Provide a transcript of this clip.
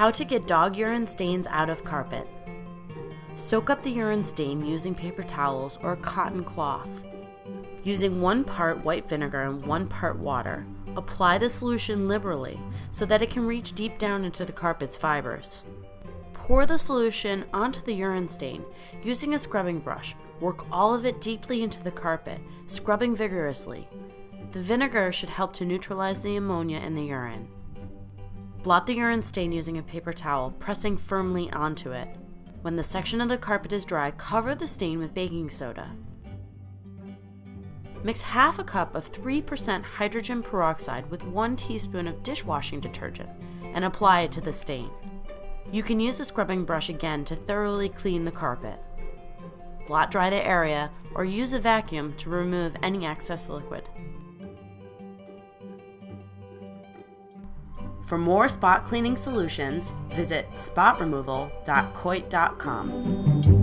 How to get dog urine stains out of carpet. Soak up the urine stain using paper towels or a cotton cloth. Using one part white vinegar and one part water, apply the solution liberally so that it can reach deep down into the carpet's fibers. Pour the solution onto the urine stain using a scrubbing brush. Work all of it deeply into the carpet, scrubbing vigorously. The vinegar should help to neutralize the ammonia in the urine. Blot the urine stain using a paper towel, pressing firmly onto it. When the section of the carpet is dry, cover the stain with baking soda. Mix half a cup of 3% hydrogen peroxide with 1 teaspoon of dishwashing detergent and apply it to the stain. You can use a scrubbing brush again to thoroughly clean the carpet. Blot dry the area or use a vacuum to remove any excess liquid. For more spot cleaning solutions, visit spotremoval.coit.com.